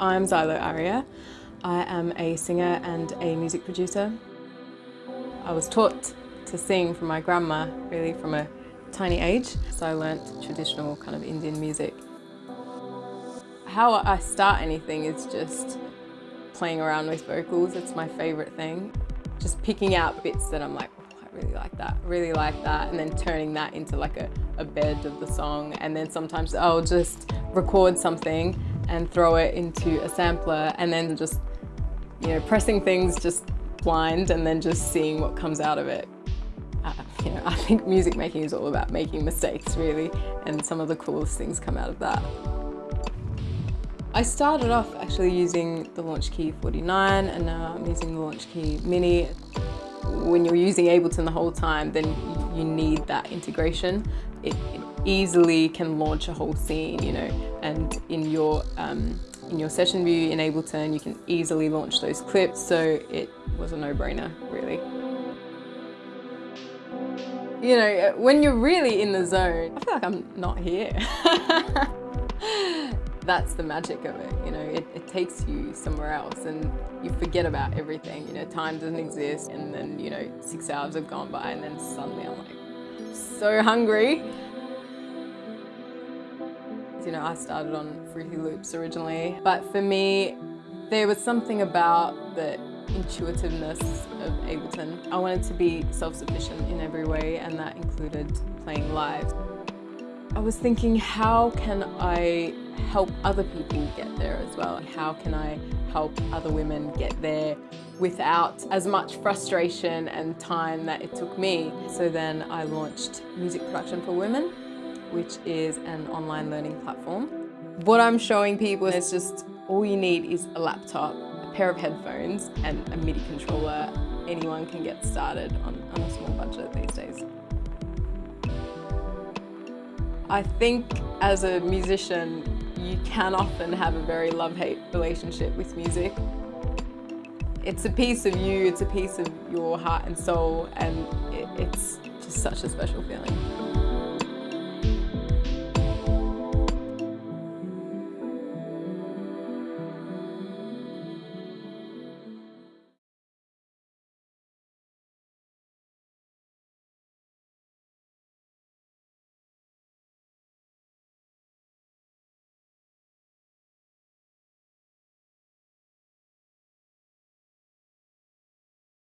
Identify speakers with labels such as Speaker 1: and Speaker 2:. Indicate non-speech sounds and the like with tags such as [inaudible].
Speaker 1: I'm Zylo Aria. I am a singer and a music producer. I was taught to sing from my grandma, really from a tiny age, so I learnt traditional kind of Indian music. How I start anything is just playing around with vocals, it's my favourite thing. Just picking out bits that I'm like, oh, I really like that, really like that, and then turning that into like a, a bed of the song. And then sometimes I'll just record something and throw it into a sampler and then just, you know, pressing things just blind and then just seeing what comes out of it. Uh, you know, [laughs] I think music making is all about making mistakes really and some of the coolest things come out of that. I started off actually using the Launchkey 49 and now I'm using the Launchkey Mini. When you're using Ableton the whole time then you need that integration. It, it easily can launch a whole scene, you know, and in your um, in your session view in Ableton, you can easily launch those clips. So it was a no-brainer, really. You know, when you're really in the zone, I feel like I'm not here. [laughs] That's the magic of it, you know, it, it, takes you somewhere else and you forget about everything, you know, time doesn't exist and then, you know, six hours have gone by and then suddenly I'm like so hungry you know, I started on Fruity Loops originally, but for me, there was something about the intuitiveness of Ableton. I wanted to be self-sufficient in every way and that included playing live. I was thinking, how can I help other people get there as well? How can I help other women get there without as much frustration and time that it took me? So then I launched Music Production for Women which is an online learning platform. What I'm showing people is just all you need is a laptop, a pair of headphones and a MIDI controller. Anyone can get started on, on a small budget these days. I think as a musician, you can often have a very love-hate relationship with music. It's a piece of you, it's a piece of your heart and soul, and it, it's just such a special feeling.